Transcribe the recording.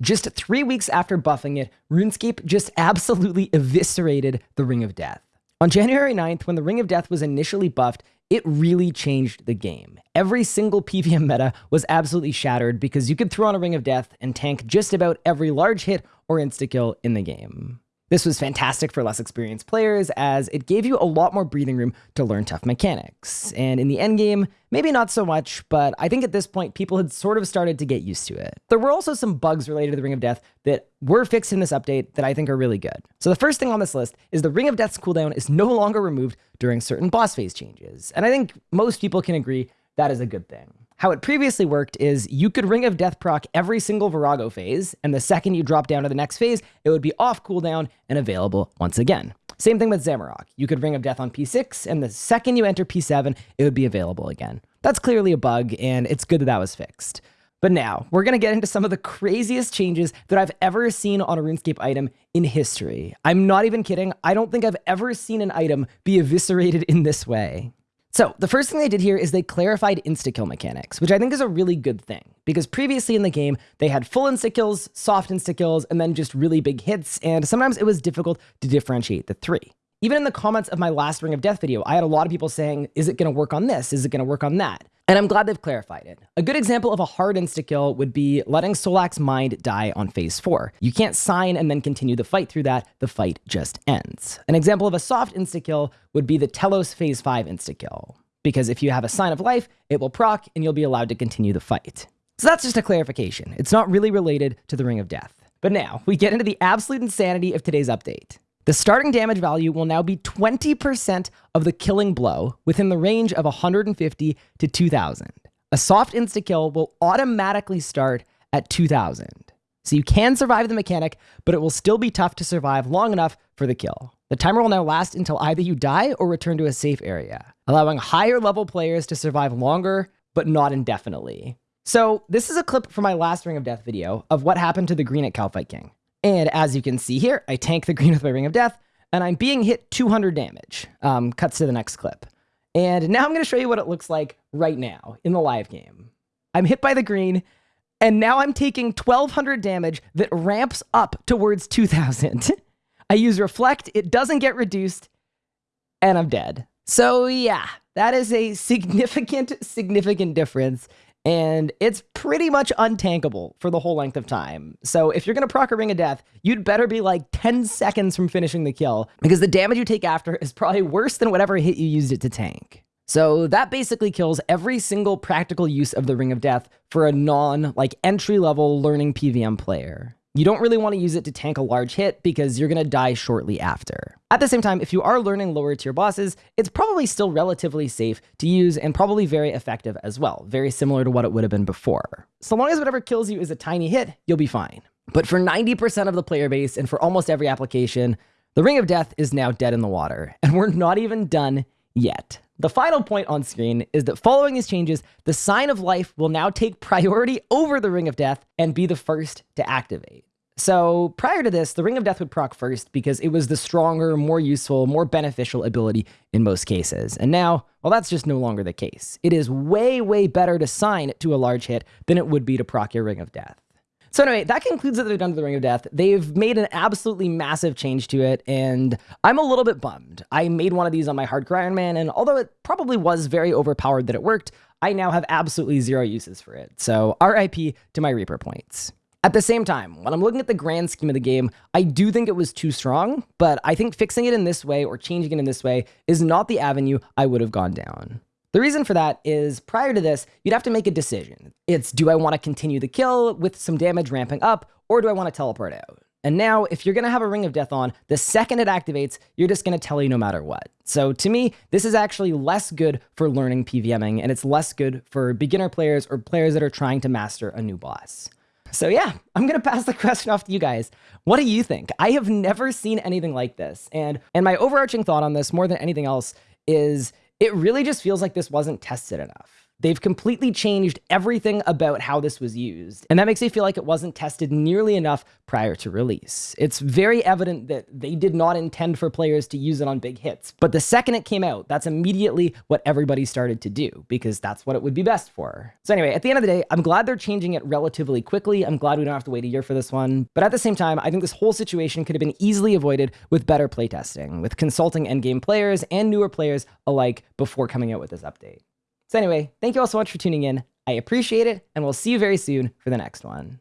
just three weeks after buffing it, RuneScape just absolutely eviscerated the Ring of Death. On January 9th, when the Ring of Death was initially buffed, it really changed the game. Every single PVM meta was absolutely shattered because you could throw on a Ring of Death and tank just about every large hit or insta-kill in the game. This was fantastic for less experienced players as it gave you a lot more breathing room to learn tough mechanics. And in the endgame, maybe not so much, but I think at this point people had sort of started to get used to it. There were also some bugs related to the Ring of Death that were fixed in this update that I think are really good. So the first thing on this list is the Ring of Death's cooldown is no longer removed during certain boss phase changes. And I think most people can agree that is a good thing. How it previously worked is you could Ring of Death proc every single Vorago phase, and the second you drop down to the next phase, it would be off cooldown and available once again. Same thing with Zamorak. You could Ring of Death on P6, and the second you enter P7, it would be available again. That's clearly a bug, and it's good that that was fixed. But now, we're going to get into some of the craziest changes that I've ever seen on a RuneScape item in history. I'm not even kidding. I don't think I've ever seen an item be eviscerated in this way. So the first thing they did here is they clarified insta-kill mechanics, which I think is a really good thing, because previously in the game, they had full insta-kills, soft insta-kills, and then just really big hits, and sometimes it was difficult to differentiate the three. Even in the comments of my last Ring of Death video, I had a lot of people saying, is it going to work on this? Is it going to work on that? And I'm glad they've clarified it. A good example of a hard insta-kill would be letting Solak's mind die on phase 4. You can't sign and then continue the fight through that, the fight just ends. An example of a soft insta-kill would be the Telos phase 5 insta-kill. Because if you have a sign of life, it will proc and you'll be allowed to continue the fight. So that's just a clarification. It's not really related to the Ring of Death. But now, we get into the absolute insanity of today's update. The starting damage value will now be 20% of the killing blow within the range of 150 to 2000. A soft insta kill will automatically start at 2000. So you can survive the mechanic, but it will still be tough to survive long enough for the kill. The timer will now last until either you die or return to a safe area, allowing higher level players to survive longer, but not indefinitely. So this is a clip from my last Ring of Death video of what happened to the green at Kalphite King. And as you can see here, I tank the green with my Ring of Death, and I'm being hit 200 damage. Um, cuts to the next clip. And now I'm going to show you what it looks like right now in the live game. I'm hit by the green, and now I'm taking 1200 damage that ramps up towards 2000. I use Reflect, it doesn't get reduced, and I'm dead. So yeah, that is a significant, significant difference and it's pretty much untankable for the whole length of time. So if you're going to proc a Ring of Death, you'd better be like 10 seconds from finishing the kill, because the damage you take after is probably worse than whatever hit you used it to tank. So that basically kills every single practical use of the Ring of Death for a non, like, entry-level learning PVM player. You don't really want to use it to tank a large hit because you're going to die shortly after. At the same time, if you are learning lower tier bosses, it's probably still relatively safe to use and probably very effective as well, very similar to what it would have been before. So long as whatever kills you is a tiny hit, you'll be fine. But for 90% of the player base and for almost every application, the Ring of Death is now dead in the water, and we're not even done yet. The final point on screen is that following these changes, the Sign of Life will now take priority over the Ring of Death and be the first to activate. So prior to this, the Ring of Death would proc first because it was the stronger, more useful, more beneficial ability in most cases. And now, well, that's just no longer the case. It is way, way better to sign to a large hit than it would be to proc your Ring of Death. So anyway, that concludes what they've done to the Ring of Death. They've made an absolutely massive change to it, and I'm a little bit bummed. I made one of these on my Hardcore Iron Man, and although it probably was very overpowered that it worked, I now have absolutely zero uses for it. So RIP to my Reaper points. At the same time, when I'm looking at the grand scheme of the game, I do think it was too strong, but I think fixing it in this way or changing it in this way is not the avenue I would have gone down. The reason for that is prior to this, you'd have to make a decision. It's do I want to continue the kill with some damage ramping up, or do I want to teleport out? And now, if you're going to have a Ring of Death on, the second it activates, you're just going to tell you no matter what. So to me, this is actually less good for learning PVMing, and it's less good for beginner players or players that are trying to master a new boss. So yeah, I'm going to pass the question off to you guys. What do you think? I have never seen anything like this. And and my overarching thought on this more than anything else is it really just feels like this wasn't tested enough. They've completely changed everything about how this was used, and that makes me feel like it wasn't tested nearly enough prior to release. It's very evident that they did not intend for players to use it on big hits, but the second it came out, that's immediately what everybody started to do, because that's what it would be best for. So anyway, at the end of the day, I'm glad they're changing it relatively quickly. I'm glad we don't have to wait a year for this one, but at the same time, I think this whole situation could have been easily avoided with better playtesting, with consulting endgame players and newer players alike before coming out with this update. So anyway, thank you all so much for tuning in. I appreciate it, and we'll see you very soon for the next one.